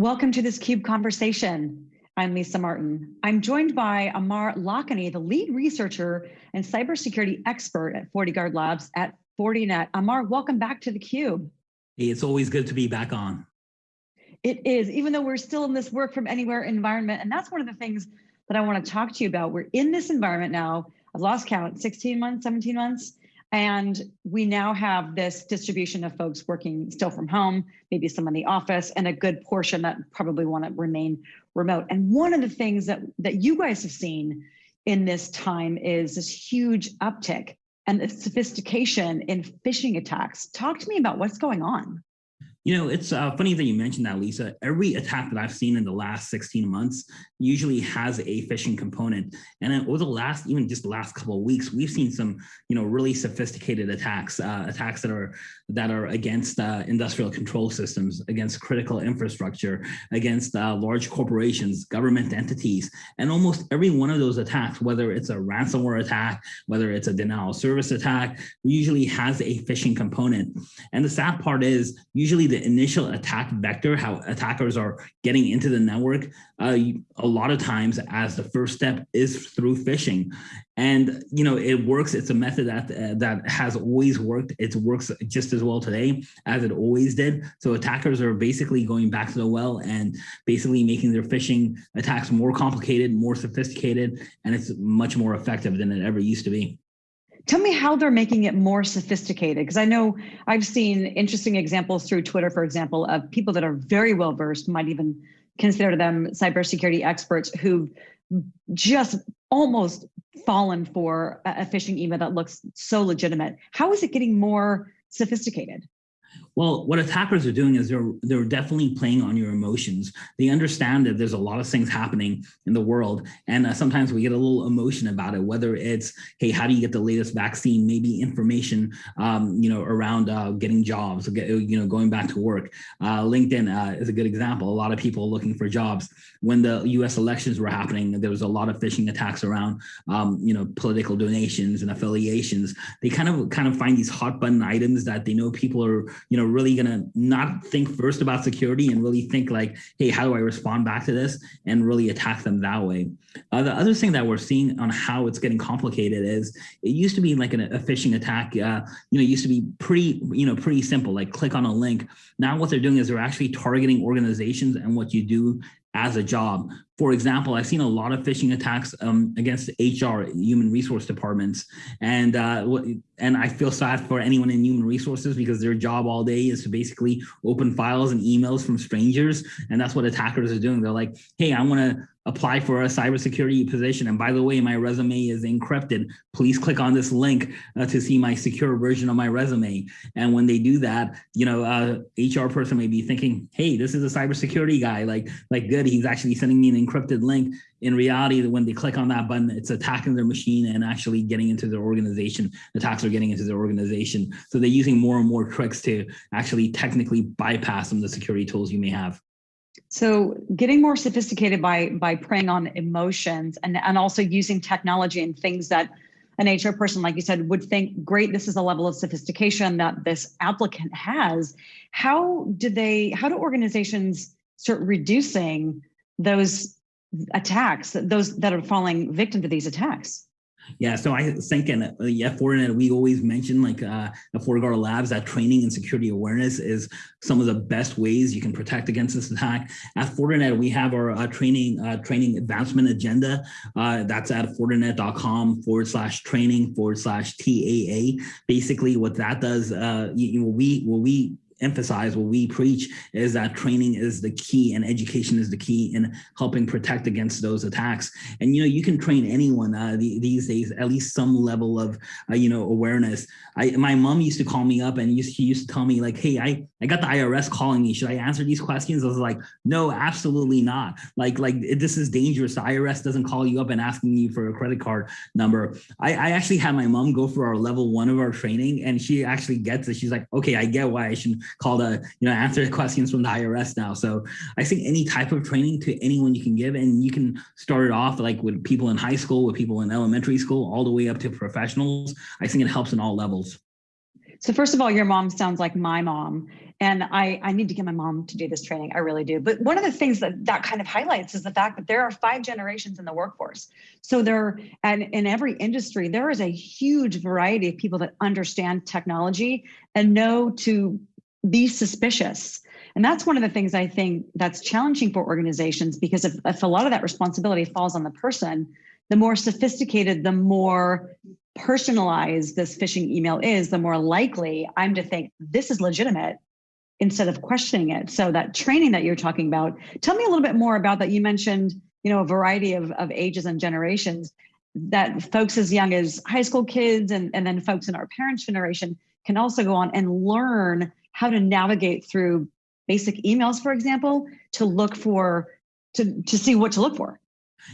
Welcome to this CUBE conversation. I'm Lisa Martin. I'm joined by Amar Lakhani, the lead researcher and cybersecurity expert at FortiGuard Labs at Fortinet. Amar, welcome back to the CUBE. Hey, it's always good to be back on. It is, even though we're still in this work from anywhere environment. And that's one of the things that I want to talk to you about. We're in this environment now. I've lost count, 16 months, 17 months. And we now have this distribution of folks working still from home, maybe some in the office, and a good portion that probably want to remain remote. And one of the things that, that you guys have seen in this time is this huge uptick and the sophistication in phishing attacks. Talk to me about what's going on. You know, it's uh, funny that you mentioned that, Lisa. Every attack that I've seen in the last 16 months usually has a phishing component. And over the last, even just the last couple of weeks, we've seen some, you know, really sophisticated attacks, uh, attacks that are that are against uh, industrial control systems, against critical infrastructure, against uh, large corporations, government entities. And almost every one of those attacks, whether it's a ransomware attack, whether it's a denial of service attack, usually has a phishing component. And the sad part is usually the initial attack vector, how attackers are getting into the network, uh, a lot of times as the first step is through phishing. And, you know, it works. It's a method that uh, that has always worked. It works just as well today as it always did. So attackers are basically going back to the well and basically making their phishing attacks more complicated, more sophisticated, and it's much more effective than it ever used to be. Tell me how they're making it more sophisticated, because I know I've seen interesting examples through Twitter, for example, of people that are very well versed, might even consider them cybersecurity experts who've just almost fallen for a phishing email that looks so legitimate. How is it getting more sophisticated? Well, what attackers are doing is they're they're definitely playing on your emotions. They understand that there's a lot of things happening in the world, and uh, sometimes we get a little emotion about it. Whether it's hey, how do you get the latest vaccine? Maybe information, um, you know, around uh, getting jobs, you know, going back to work. Uh, LinkedIn uh, is a good example. A lot of people looking for jobs. When the U.S. elections were happening, there was a lot of phishing attacks around, um, you know, political donations and affiliations. They kind of kind of find these hot button items that they know people are, you know really gonna not think first about security and really think like, hey, how do I respond back to this and really attack them that way. Uh, the other thing that we're seeing on how it's getting complicated is it used to be like an, a phishing attack, uh, you know, it used to be pretty, you know, pretty simple, like click on a link. Now what they're doing is they're actually targeting organizations and what you do as a job. For example, I've seen a lot of phishing attacks um, against HR, human resource departments, and uh, and I feel sad for anyone in human resources because their job all day is to basically open files and emails from strangers, and that's what attackers are doing. They're like, "Hey, I want to apply for a cybersecurity position. And by the way, my resume is encrypted. Please click on this link uh, to see my secure version of my resume. And when they do that, you know, uh, HR person may be thinking, hey, this is a cybersecurity guy. Like, like good, he's actually sending me an encrypted link. In reality, when they click on that button, it's attacking their machine and actually getting into their organization. Attacks are getting into their organization. So they're using more and more tricks to actually technically bypass some of the security tools you may have. So getting more sophisticated by by preying on emotions and, and also using technology and things that an HR person, like you said, would think, great, this is a level of sophistication that this applicant has. How do they, how do organizations start reducing those attacks, those that are falling victim to these attacks? Yeah, so I think in uh, yeah, Fortinet, we always mention like uh, at FortiGuard Labs that training and security awareness is some of the best ways you can protect against this attack. At Fortinet, we have our uh, training uh, training advancement agenda. Uh, that's at fortinet.com forward slash training forward slash TAA. Basically, what that does, uh, you, you know, we what we emphasize, what we preach is that training is the key and education is the key in helping protect against those attacks. And, you know, you can train anyone uh, the, these days, at least some level of, uh, you know, awareness. I, my mom used to call me up and used, she used to tell me like, hey, I, I got the IRS calling me. Should I answer these questions? I was like, no, absolutely not. Like, like this is dangerous. The IRS doesn't call you up and asking you for a credit card number. I, I actually had my mom go for our level one of our training and she actually gets it. She's like, okay, I get why I should called a, you know, answer questions from the IRS now. So I think any type of training to anyone you can give, and you can start it off like with people in high school, with people in elementary school, all the way up to professionals. I think it helps in all levels. So first of all, your mom sounds like my mom. And I, I need to get my mom to do this training. I really do. But one of the things that that kind of highlights is the fact that there are five generations in the workforce. So there, and in every industry, there is a huge variety of people that understand technology and know to be suspicious. And that's one of the things I think that's challenging for organizations because if, if a lot of that responsibility falls on the person, the more sophisticated, the more personalized this phishing email is, the more likely I'm to think this is legitimate instead of questioning it. So that training that you're talking about, tell me a little bit more about that. You mentioned, you know, a variety of, of ages and generations that folks as young as high school kids and, and then folks in our parents' generation can also go on and learn how to navigate through basic emails, for example, to look for, to, to see what to look for.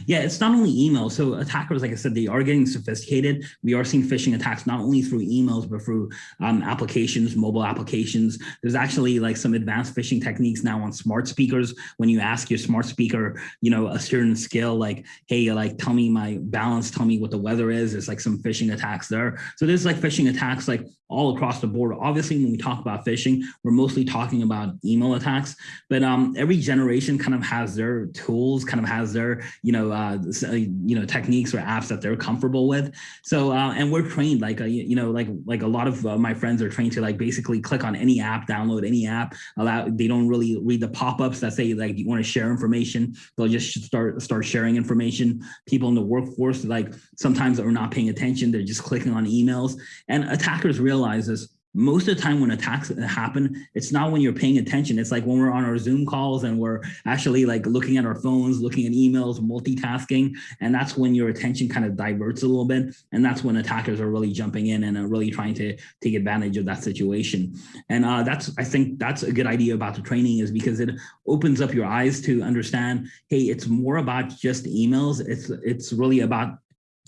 Yeah, it's not only email. So attackers, like I said, they are getting sophisticated. We are seeing phishing attacks not only through emails, but through um, applications, mobile applications. There's actually like some advanced phishing techniques now on smart speakers. When you ask your smart speaker, you know, a certain skill, like, hey, like, tell me my balance, tell me what the weather is. There's like some phishing attacks there. So there's like phishing attacks like all across the board. Obviously, when we talk about phishing, we're mostly talking about email attacks, but um, every generation kind of has their tools, kind of has their, you know, uh, uh, you know, techniques or apps that they're comfortable with. So, uh, and we're trained like, uh, you know, like, like a lot of uh, my friends are trained to like basically click on any app, download any app, allow, they don't really read the pop-ups that say like, you want to share information. They'll just start, start sharing information. People in the workforce, like sometimes are not paying attention. They're just clicking on emails and attackers realize this most of the time when attacks happen, it's not when you're paying attention. It's like when we're on our Zoom calls and we're actually like looking at our phones, looking at emails, multitasking. And that's when your attention kind of diverts a little bit. And that's when attackers are really jumping in and are really trying to take advantage of that situation. And uh, that's, I think that's a good idea about the training is because it opens up your eyes to understand, hey, it's more about just emails. It's, it's really about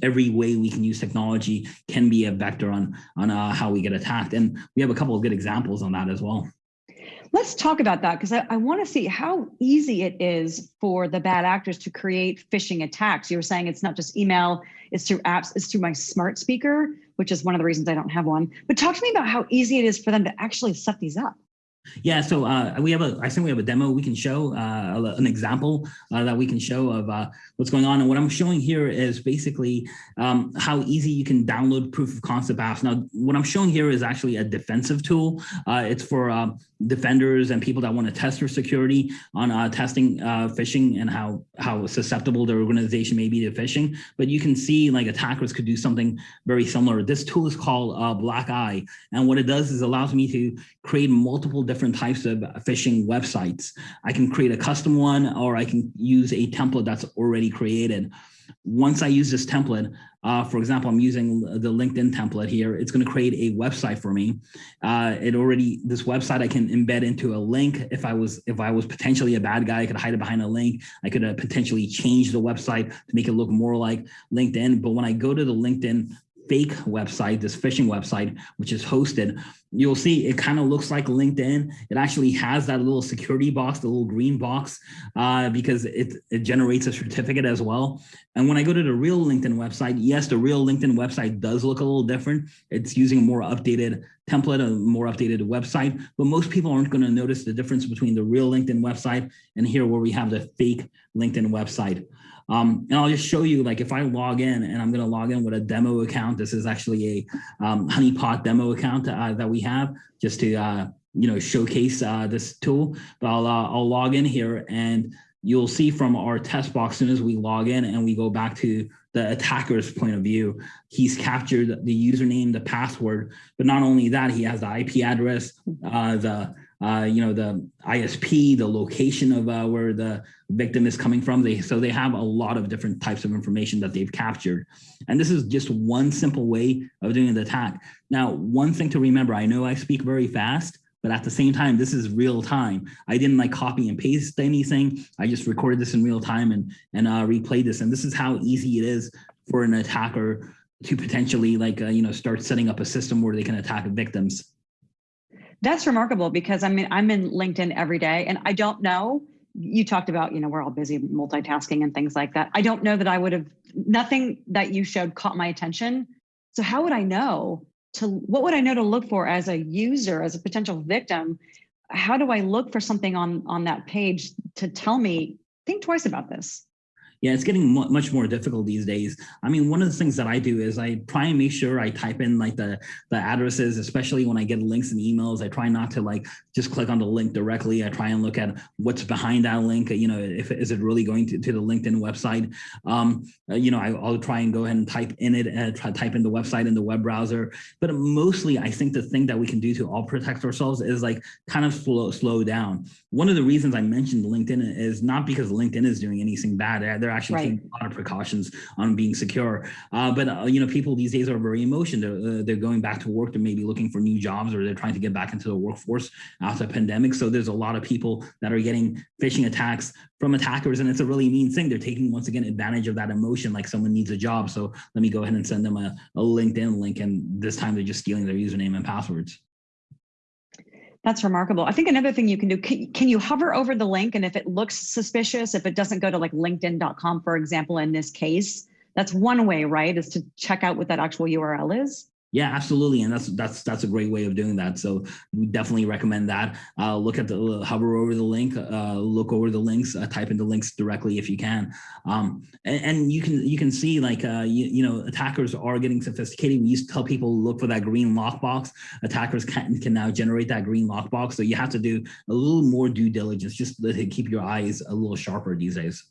every way we can use technology can be a vector on, on uh, how we get attacked. And we have a couple of good examples on that as well. Let's talk about that because I, I want to see how easy it is for the bad actors to create phishing attacks. You were saying it's not just email, it's through apps, it's through my smart speaker, which is one of the reasons I don't have one. But talk to me about how easy it is for them to actually set these up. Yeah, so uh, we have a, I think we have a demo we can show, uh, an example uh, that we can show of uh, what's going on. And what I'm showing here is basically um, how easy you can download proof of concept apps. Now, what I'm showing here is actually a defensive tool. Uh, it's for um, defenders and people that want to test their security on uh, testing phishing and how, how susceptible their organization may be to phishing. But you can see like attackers could do something very similar. This tool is called Black Eye. And what it does is allows me to create multiple different types of phishing websites. I can create a custom one or I can use a template that's already created. Once I use this template, uh, for example, I'm using the LinkedIn template here. It's going to create a website for me. Uh, it already this website I can embed into a link. If I was if I was potentially a bad guy, I could hide it behind a link. I could uh, potentially change the website to make it look more like LinkedIn. But when I go to the LinkedIn fake website, this phishing website, which is hosted, you'll see it kind of looks like LinkedIn. It actually has that little security box, the little green box, uh, because it, it generates a certificate as well. And when I go to the real LinkedIn website, yes, the real LinkedIn website does look a little different. It's using a more updated template, a more updated website, but most people aren't going to notice the difference between the real LinkedIn website and here where we have the fake LinkedIn website. Um, and I'll just show you, like if I log in and I'm going to log in with a demo account, this is actually a um, honeypot demo account uh, that we have just to, uh, you know, showcase uh, this tool. But I'll, uh, I'll log in here and you'll see from our test box, as soon as we log in and we go back to the attacker's point of view, he's captured the username, the password, but not only that, he has the IP address, uh, the uh, you know, the ISP, the location of uh, where the victim is coming from. They, so they have a lot of different types of information that they've captured. And this is just one simple way of doing the attack. Now, one thing to remember, I know I speak very fast, but at the same time, this is real time. I didn't like copy and paste anything. I just recorded this in real time and, and uh, replayed this. And this is how easy it is for an attacker to potentially like, uh, you know, start setting up a system where they can attack victims. That's remarkable because I mean, I'm in LinkedIn every day and I don't know, you talked about, you know, we're all busy multitasking and things like that. I don't know that I would have, nothing that you showed caught my attention. So how would I know to what would I know to look for as a user, as a potential victim? How do I look for something on on that page to tell me think twice about this? Yeah, it's getting much more difficult these days. I mean, one of the things that I do is I try and make sure I type in like the, the addresses, especially when I get links and emails. I try not to like just click on the link directly. I try and look at what's behind that link. You know, if is it really going to, to the LinkedIn website? Um, uh, you know, I, will try and go ahead and type in it and try type in the website in the web browser. But mostly, I think the thing that we can do to all protect ourselves is like kind of slow slow down. One of the reasons I mentioned LinkedIn is not because LinkedIn is doing anything bad. They're, they're actually right. taking a lot of precautions on being secure. Uh, but uh, you know, people these days are very emotional. They're, uh, they're going back to work. They're maybe looking for new jobs, or they're trying to get back into the workforce after the pandemic. So there's a lot of people that are getting phishing attacks from attackers, and it's a really mean thing. They're taking once again advantage of that emotion, like someone needs a job. So let me go ahead and send them a, a LinkedIn link, and this time they're just stealing their username and passwords. That's remarkable. I think another thing you can do, can, can, you hover over the link and if it looks suspicious, if it doesn't go to like linkedin.com, for example, in this case, that's one way, right, is to check out what that actual URL is? Yeah, absolutely, and that's that's that's a great way of doing that. So we definitely recommend that. Uh, look at the hover over the link, uh, look over the links, uh, type in the links directly if you can, um, and, and, you can you can see like uh, you, you know attackers are getting sophisticated. We used to tell people look for that green lockbox. Attackers can can now generate that green lockbox, so you have to do a little more due diligence just to keep your eyes a little sharper these days.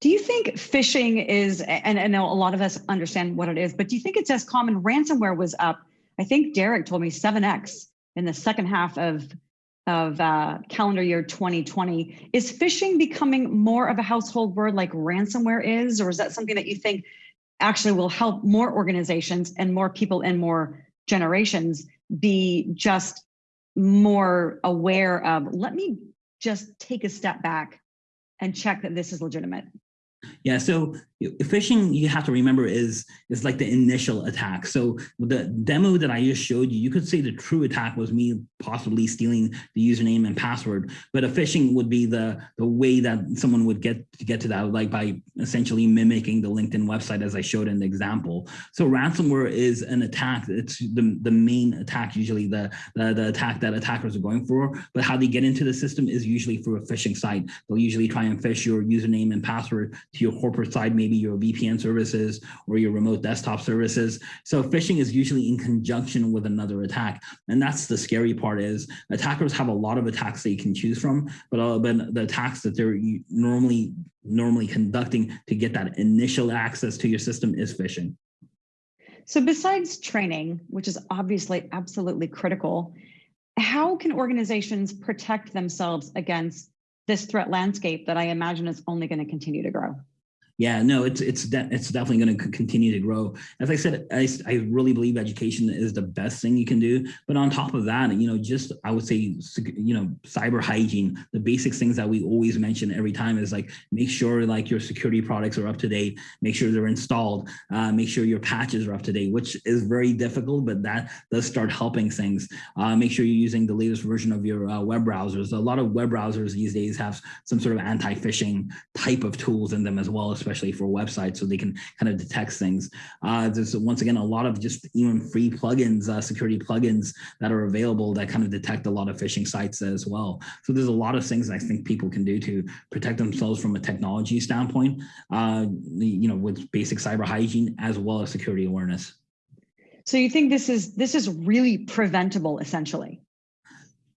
Do you think phishing is, and I know a lot of us understand what it is, but do you think it's as common? Ransomware was up, I think Derek told me 7x in the second half of, of uh, calendar year 2020. Is phishing becoming more of a household word like ransomware is, or is that something that you think actually will help more organizations and more people in more generations be just more aware of, let me just take a step back and check that this is legitimate? Yeah, so phishing you have to remember is is like the initial attack. So the demo that i just showed you you could say the true attack was me possibly stealing the username and password but a phishing would be the the way that someone would get to get to that like by essentially mimicking the linkedin website as i showed in the example. So ransomware is an attack. It's the, the main attack usually the, the the attack that attackers are going for but how they get into the system is usually through a phishing site. They'll usually try and phish your username and password to your corporate side maybe maybe your VPN services or your remote desktop services. So phishing is usually in conjunction with another attack. And that's the scary part is attackers have a lot of attacks they can choose from, but, uh, but the attacks that they're normally normally conducting to get that initial access to your system is phishing. So besides training, which is obviously absolutely critical, how can organizations protect themselves against this threat landscape that I imagine is only going to continue to grow? Yeah, no, it's it's de it's definitely going to continue to grow. As I said, I, I really believe education is the best thing you can do. But on top of that, you know, just I would say, you know, cyber hygiene, the basic things that we always mention every time is like make sure like your security products are up to date, make sure they're installed, uh, make sure your patches are up to date, which is very difficult, but that does start helping things. Uh, make sure you're using the latest version of your uh, web browsers. A lot of web browsers these days have some sort of anti-phishing type of tools in them as well, especially for websites, so they can kind of detect things. Uh, there's once again a lot of just even free plugins, uh, security plugins that are available that kind of detect a lot of phishing sites as well. So there's a lot of things I think people can do to protect themselves from a technology standpoint, uh, you know, with basic cyber hygiene as well as security awareness. So you think this is this is really preventable essentially?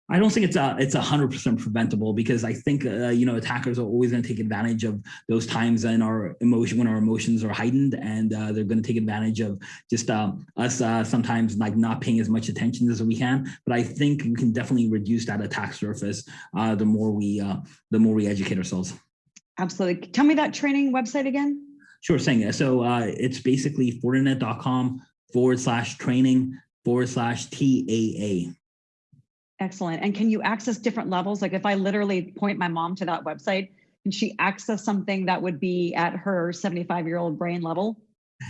I don't think it's a it's a hundred percent preventable because I think uh, you know attackers are always going to take advantage of those times in our emotion when our emotions are heightened, and uh, they're going to take advantage of just um, us uh, sometimes like not paying as much attention as we can. But I think we can definitely reduce that attack surface uh, the more we uh, the more we educate ourselves. Absolutely. Tell me that training website again. Sure thing. So uh, it's basically fortinet.com forward slash training forward slash TAA. Excellent. And can you access different levels? Like if I literally point my mom to that website, can she access something that would be at her 75 year old brain level?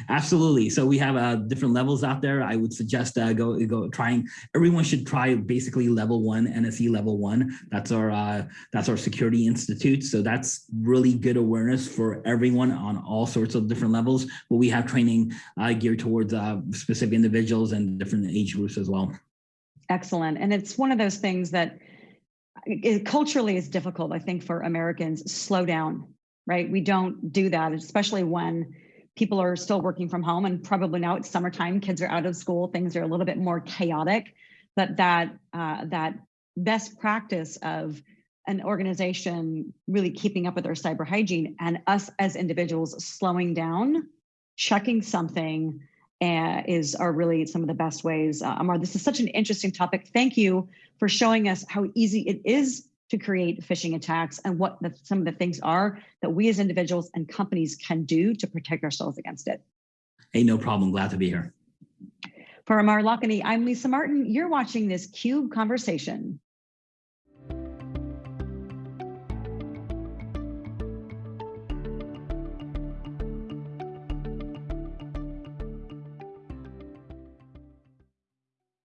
Absolutely. So we have uh, different levels out there. I would suggest uh, go go trying. Everyone should try basically level one NSE level one. That's our uh, that's our security institute. So that's really good awareness for everyone on all sorts of different levels. But we have training uh, geared towards uh, specific individuals and different age groups as well. Excellent. And it's one of those things that it, culturally is difficult, I think, for Americans. Slow down, right? We don't do that, especially when people are still working from home and probably now it's summertime, kids are out of school, things are a little bit more chaotic, but that, uh, that best practice of an organization really keeping up with their cyber hygiene and us as individuals slowing down, checking something uh, is are really some of the best ways. Uh, Amar, this is such an interesting topic. Thank you for showing us how easy it is to create phishing attacks and what the, some of the things are that we as individuals and companies can do to protect ourselves against it. Hey, no problem. Glad to be here. For Amar Lakhani, I'm Lisa Martin. You're watching this CUBE conversation.